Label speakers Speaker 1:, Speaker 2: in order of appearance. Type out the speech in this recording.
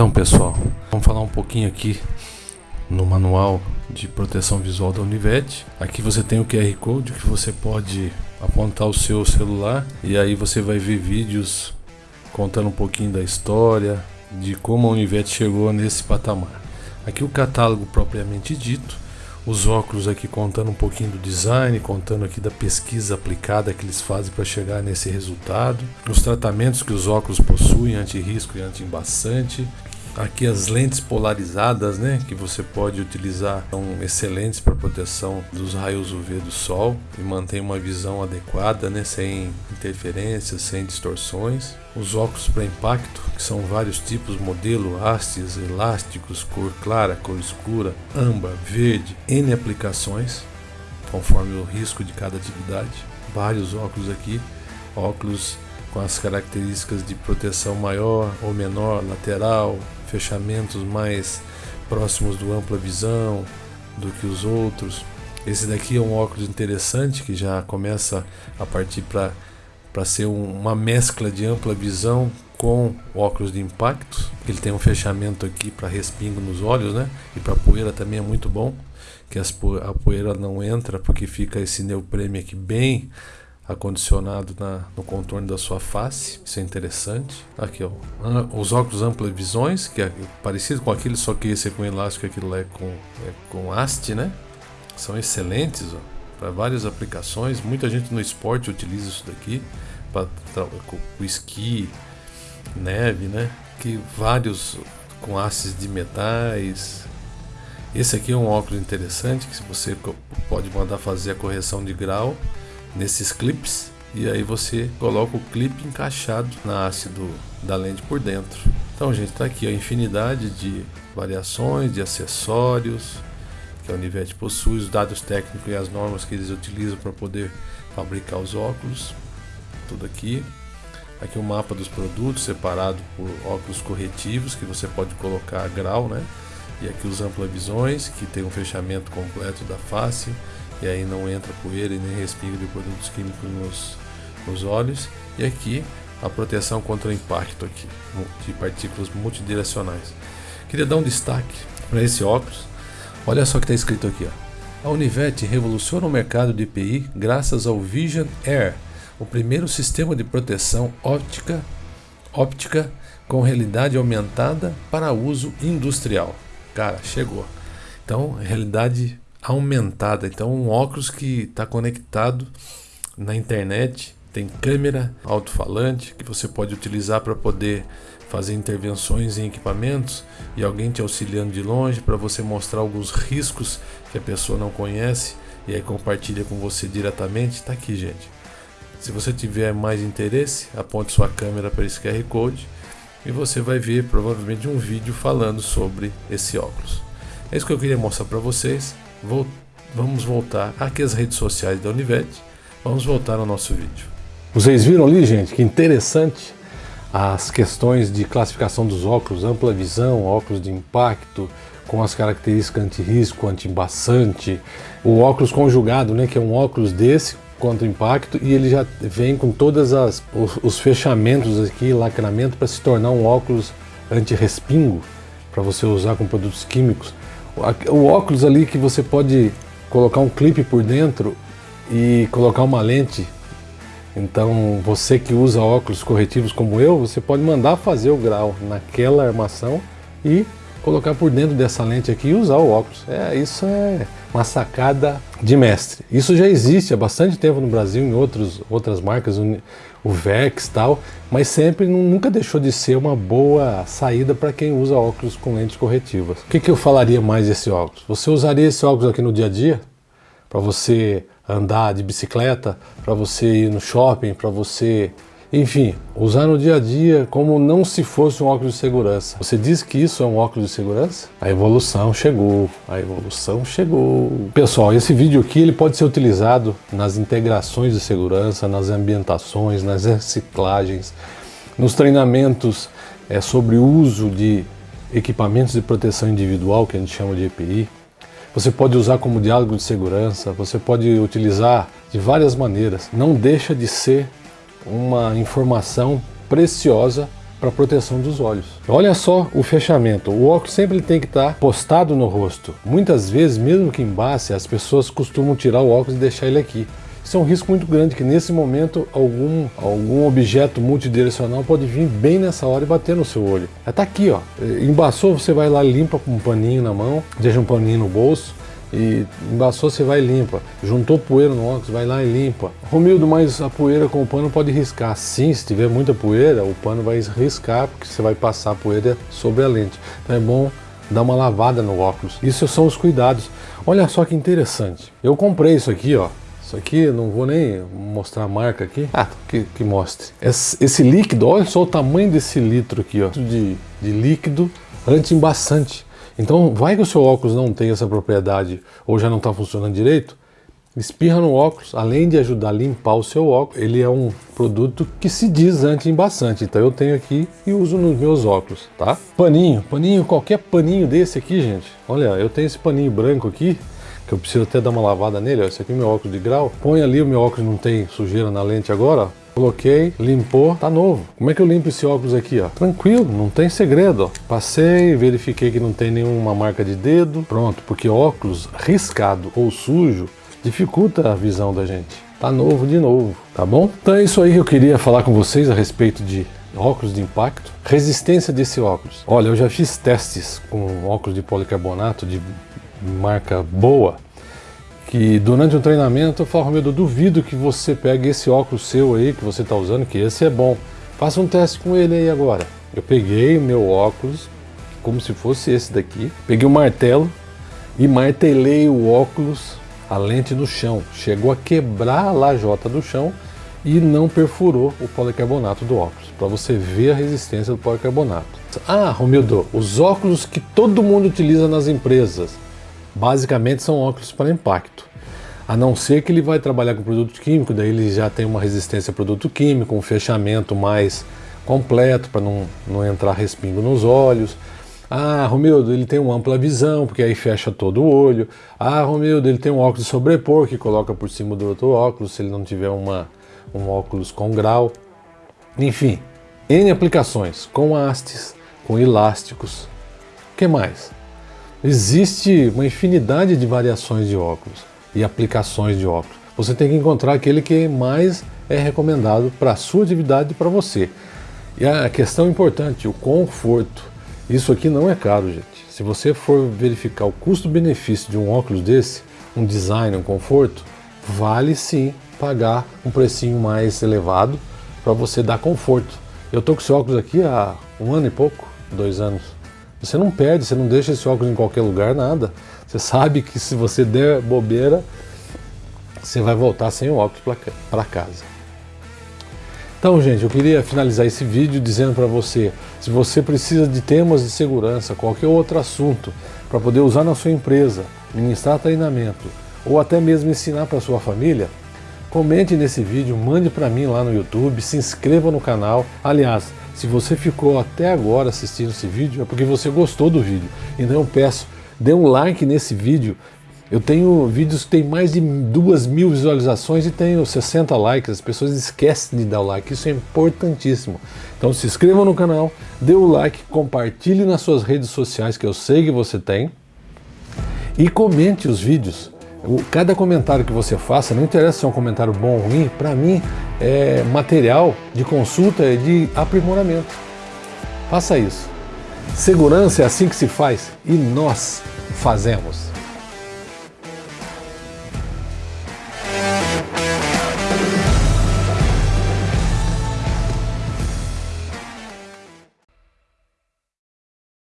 Speaker 1: Então pessoal, vamos falar um pouquinho aqui no manual de proteção visual da Univet. Aqui você tem o QR Code que você pode apontar o seu celular e aí você vai ver vídeos contando um pouquinho da história, de como a Univet chegou nesse patamar. Aqui o catálogo propriamente dito, os óculos aqui contando um pouquinho do design, contando aqui da pesquisa aplicada que eles fazem para chegar nesse resultado, os tratamentos que os óculos possuem, anti-risco e anti-embaçante, Aqui as lentes polarizadas, né, que você pode utilizar, são excelentes para proteção dos raios UV do sol e mantém uma visão adequada, né, sem interferências, sem distorções. Os óculos para impacto, que são vários tipos, modelo, hastes, elásticos, cor clara, cor escura, âmbar, verde, N aplicações, conforme o risco de cada atividade. Vários óculos aqui, óculos com as características de proteção maior ou menor, lateral, fechamentos mais próximos do ampla visão do que os outros. Esse daqui é um óculos interessante que já começa a partir para ser um, uma mescla de ampla visão com óculos de impacto. Ele tem um fechamento aqui para respingo nos olhos, né? E para poeira também é muito bom, que as, a poeira não entra porque fica esse neoprene aqui bem acondicionado na, no contorno da sua face, isso é interessante. Aqui ó, os óculos ampla visões, que é parecido com aquele, só que esse é com elástico e aquilo é com, é com haste, né? São excelentes para várias aplicações. Muita gente no esporte utiliza isso daqui para o esqui, neve, né? Que vários com hastes de metais. Esse aqui é um óculos interessante que você pode mandar fazer a correção de grau nesses clips e aí você coloca o clipe encaixado na haste do, da lente por dentro. Então gente, está aqui a infinidade de variações, de acessórios que a Univet possui, os dados técnicos e as normas que eles utilizam para poder fabricar os óculos, tudo aqui. Aqui o mapa dos produtos separado por óculos corretivos que você pode colocar grau, né? E aqui os ampla-visões que tem um fechamento completo da face e aí não entra poeira e nem respingo de produtos químicos nos, nos olhos. E aqui a proteção contra o impacto aqui, de partículas multidirecionais. Queria dar um destaque para esse óculos. Olha só o que está escrito aqui. Ó. A Univet revoluciona o mercado de IPI graças ao Vision Air, o primeiro sistema de proteção óptica, óptica com realidade aumentada para uso industrial. Cara, chegou. Então, realidade aumentada. Então, um óculos que está conectado na internet, tem câmera, alto-falante que você pode utilizar para poder fazer intervenções em equipamentos e alguém te auxiliando de longe para você mostrar alguns riscos que a pessoa não conhece e aí compartilha com você diretamente. Está aqui, gente. Se você tiver mais interesse, aponte sua câmera para esse QR Code e você vai ver provavelmente um vídeo falando sobre esse óculos. É isso que eu queria mostrar para vocês vamos voltar aqui às redes sociais da Univet. Vamos voltar ao nosso vídeo.
Speaker 2: Vocês viram ali, gente, que interessante as questões de classificação dos óculos, ampla visão, óculos de impacto, com as características anti-risco, anti-embaçante, o óculos conjugado, né, que é um óculos desse contra impacto e ele já vem com todas as os, os fechamentos aqui, lacramento para se tornar um óculos anti-respingo para você usar com produtos químicos o óculos ali que você pode colocar um clipe por dentro e colocar uma lente. Então você que usa óculos corretivos como eu, você pode mandar fazer o grau naquela armação e colocar por dentro dessa lente aqui e usar o óculos. É, isso é uma sacada de mestre. Isso já existe há bastante tempo no Brasil, em outros, outras marcas, o Vex tal, mas sempre nunca deixou de ser uma boa saída para quem usa óculos com lentes corretivas. O que, que eu falaria mais desse óculos? Você usaria esse óculos aqui no dia a dia? Para você andar de bicicleta, para você ir no shopping, para você enfim, usar no dia a dia como não se fosse um óculos de segurança. Você diz que isso é um óculos de segurança? A evolução chegou, a evolução chegou. Pessoal, esse vídeo aqui ele pode ser utilizado nas integrações de segurança, nas ambientações, nas reciclagens, nos treinamentos é, sobre o uso de equipamentos de proteção individual, que a gente chama de EPI. Você pode usar como diálogo de segurança, você pode utilizar de várias maneiras. Não deixa de ser uma informação preciosa para proteção dos olhos. Olha só o fechamento, o óculos sempre tem que estar tá postado no rosto. Muitas vezes, mesmo que embace, as pessoas costumam tirar o óculos e deixar ele aqui. Isso é um risco muito grande, que nesse momento algum, algum objeto multidirecional pode vir bem nessa hora e bater no seu olho. Está aqui, ó. Embaçou, você vai lá, limpa com um paninho na mão, deixa um paninho no bolso, e embaçou, você vai e limpa. Juntou poeira no óculos, vai lá e limpa. Romildo, mas a poeira com o pano pode riscar. Sim, se tiver muita poeira, o pano vai riscar, porque você vai passar a poeira sobre a lente. Então é bom dar uma lavada no óculos. Isso são os cuidados. Olha só que interessante. Eu comprei isso aqui, ó. Isso aqui, não vou nem mostrar a marca aqui. Ah, que, que mostre. Esse, esse, líquido, olha só o tamanho desse litro aqui, ó. De, de líquido anti-embaçante. Então, vai que o seu óculos não tem essa propriedade ou já não está funcionando direito, espirra no óculos, além de ajudar a limpar o seu óculos, ele é um produto que se diz anti-embaçante. Então eu tenho aqui e uso nos meus óculos, tá? Paninho, paninho, qualquer paninho desse aqui, gente. Olha, eu tenho esse paninho branco aqui, que eu preciso até dar uma lavada nele, ó, esse aqui é meu óculos de grau. Põe ali, o meu óculos não tem sujeira na lente agora, ó. Coloquei, limpou, tá novo. Como é que eu limpo esse óculos aqui, ó? Tranquilo, não tem segredo, ó. Passei, verifiquei que não tem nenhuma marca de dedo. Pronto, porque óculos riscado ou sujo dificulta a visão da gente. Tá novo de novo, tá bom? Então é isso aí que eu queria falar com vocês a respeito de óculos de impacto. Resistência desse óculos. Olha, eu já fiz testes com óculos de policarbonato de marca boa, que durante o treinamento eu falo, Romildo, eu duvido que você pegue esse óculos seu aí que você está usando, que esse é bom. Faça um teste com ele aí agora. Eu peguei o meu óculos, como se fosse esse daqui, peguei um martelo e martelei o óculos, a lente no chão. Chegou a quebrar a lajota do chão e não perfurou o policarbonato do óculos, para você ver a resistência do policarbonato. Ah, Romildo, os óculos que todo mundo utiliza nas empresas, basicamente são óculos para impacto. A não ser que ele vai trabalhar com produto químico, daí ele já tem uma resistência a produto químico, um fechamento mais completo para não, não entrar respingo nos olhos. Ah, Romildo, ele tem uma ampla visão, porque aí fecha todo o olho. Ah, Romildo, ele tem um óculos sobrepor que coloca por cima do outro óculos, se ele não tiver uma, um óculos com grau. Enfim, N aplicações, com hastes, com elásticos. O que mais? Existe uma infinidade de variações de óculos e aplicações de óculos. Você tem que encontrar aquele que mais é recomendado para a sua atividade e para você. E a questão importante, o conforto. Isso aqui não é caro, gente. Se você for verificar o custo-benefício de um óculos desse, um design, um conforto, vale sim pagar um precinho mais elevado para você dar conforto. Eu tô com esse óculos aqui há um ano e pouco, dois anos. Você não perde, você não deixa esse óculos em qualquer lugar, nada. Você sabe que se você der bobeira, você vai voltar sem o óculos para casa. Então, gente, eu queria finalizar esse vídeo dizendo para você, se você precisa de temas de segurança, qualquer outro assunto, para poder usar na sua empresa, ministrar treinamento, ou até mesmo ensinar para sua família, comente nesse vídeo, mande para mim lá no YouTube, se inscreva no canal. Aliás, se você ficou até agora assistindo esse vídeo, é porque você gostou do vídeo. Então eu peço, dê um like nesse vídeo. Eu tenho vídeos que tem mais de duas mil visualizações e tenho 60 likes. As pessoas esquecem de dar o like, isso é importantíssimo. Então se inscreva no canal, dê o like, compartilhe nas suas redes sociais que eu sei que você tem e comente os vídeos. Cada comentário que você faça, não interessa se é um comentário bom ou ruim, para mim é material de consulta e de aprimoramento. Faça isso. Segurança é assim que se faz e nós fazemos.